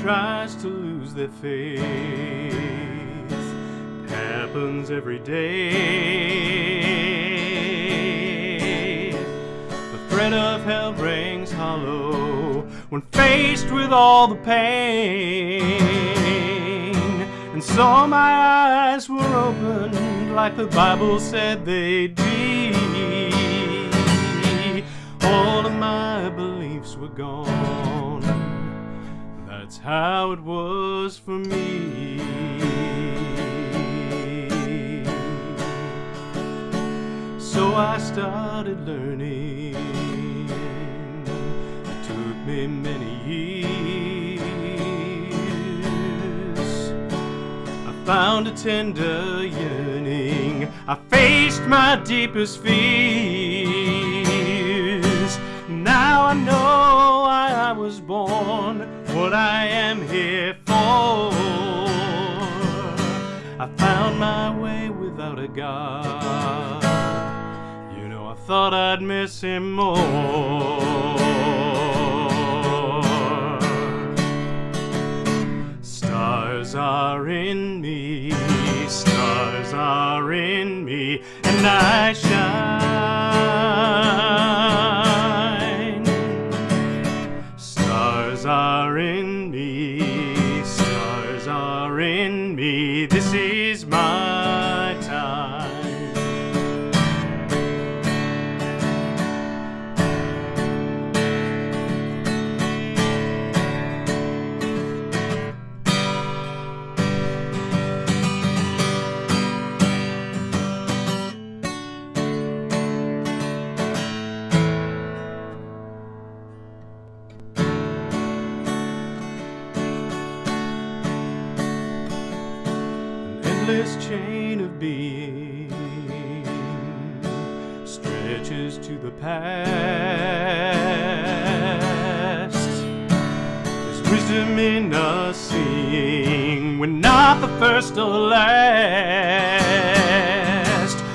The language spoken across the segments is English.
tries to lose their faith. It happens every day. The threat of hell rings hollow when faced with all the pain. And so my eyes were opened like the Bible said they'd be. All of my beliefs were gone. That's how it was for me. So I started learning. It took me many years. I found a tender yearning. I faced my deepest fears. I know why I was born, what I am here for. I found my way without a God. You know, I thought I'd miss him more. Stars are in me, stars are in me, and I me, this endless chain of being stretches to the past. There's wisdom in us seeing we're not the first or last.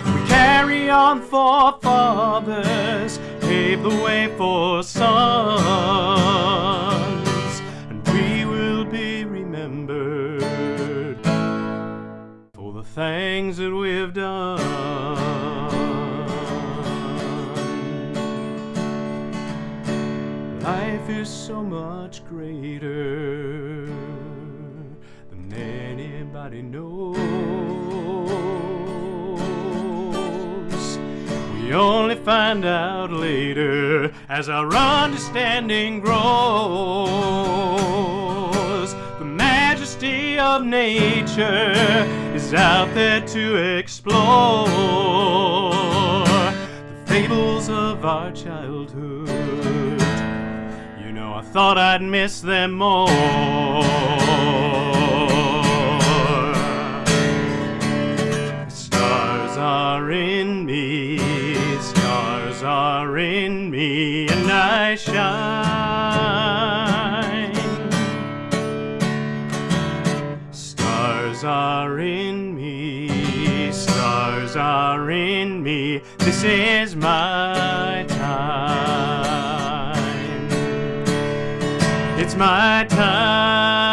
We carry on for fathers, pave the way for sons, for the things that we've done. Life is so much greater than anybody knows. We only find out later as our understanding grows. Of nature is out there to explore. The fables of our childhood, you know, I thought I'd miss them more. Stars are in me, stars are in me, and I shine. Are in me, this is my time. It's my time.